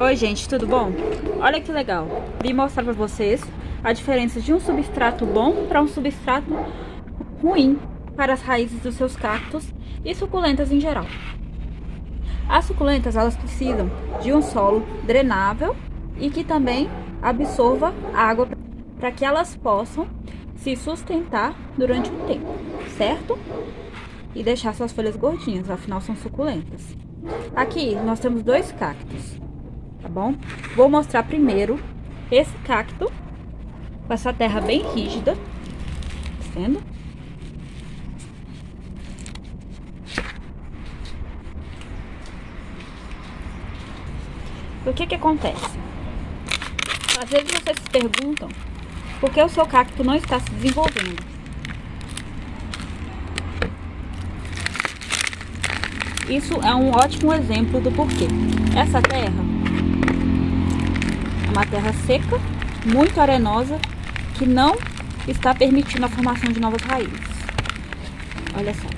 Oi gente, tudo bom? Olha que legal, vim mostrar para vocês a diferença de um substrato bom para um substrato ruim para as raízes dos seus cactos e suculentas em geral. As suculentas elas precisam de um solo drenável e que também absorva água para que elas possam se sustentar durante um tempo, certo? E deixar suas folhas gordinhas, afinal são suculentas. Aqui nós temos dois cactos tá bom? Vou mostrar primeiro esse cacto com essa terra bem rígida, tá? O que que acontece? Às vezes vocês se perguntam por que o seu cacto não está se desenvolvendo. Isso é um ótimo exemplo do porquê. Essa terra uma terra seca, muito arenosa, que não está permitindo a formação de novas raízes. Olha só.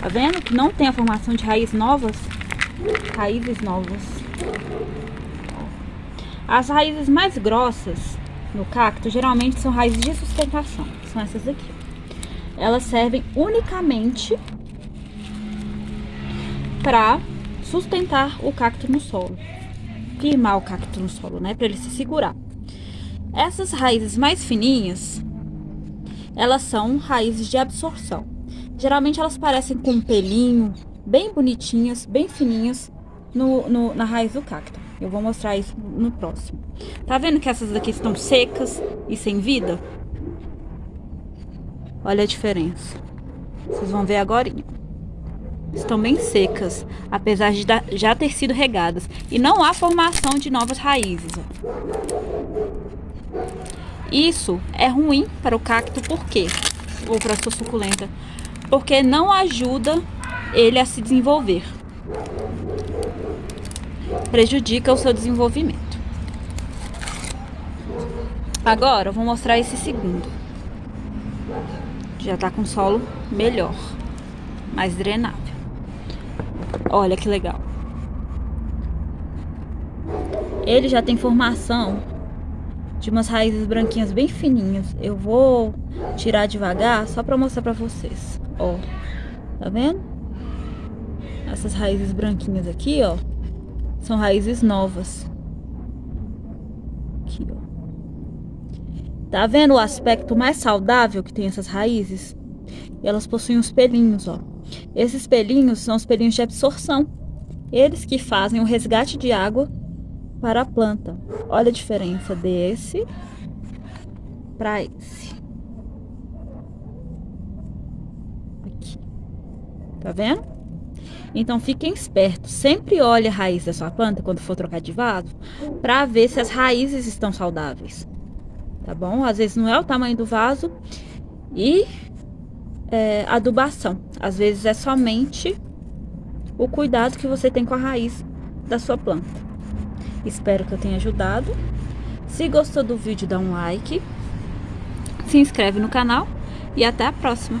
Tá vendo que não tem a formação de raízes novas? Raízes novas. As raízes mais grossas no cacto geralmente são raízes de sustentação. São essas aqui. Elas servem unicamente para sustentar o cacto no solo firmar o cacto no solo, né? Para ele se segurar. Essas raízes mais fininhas, elas são raízes de absorção. Geralmente elas parecem com um pelinho, bem bonitinhas, bem fininhas no, no, na raiz do cacto. Eu vou mostrar isso no próximo. Tá vendo que essas daqui estão secas e sem vida? Olha a diferença. Vocês vão ver agora estão bem secas, apesar de já ter sido regadas. E não há formação de novas raízes. Isso é ruim para o cacto, por quê? Ou para a sua suculenta? Porque não ajuda ele a se desenvolver. Prejudica o seu desenvolvimento. Agora, eu vou mostrar esse segundo. Já está com solo melhor, mais drenável. Olha que legal. Ele já tem formação de umas raízes branquinhas bem fininhas. Eu vou tirar devagar só para mostrar para vocês. Ó, tá vendo? Essas raízes branquinhas aqui, ó, são raízes novas. Aqui, ó. Tá vendo o aspecto mais saudável que tem essas raízes? Elas possuem os pelinhos, ó. Esses pelinhos são os pelinhos de absorção. Eles que fazem o resgate de água para a planta. Olha a diferença desse para esse. Aqui. Tá vendo? Então fiquem espertos. Sempre olhe a raiz da sua planta quando for trocar de vaso para ver se as raízes estão saudáveis. Tá bom? Às vezes não é o tamanho do vaso e é, adubação. Às vezes é somente o cuidado que você tem com a raiz da sua planta. Espero que eu tenha ajudado. Se gostou do vídeo, dá um like, se inscreve no canal e até a próxima.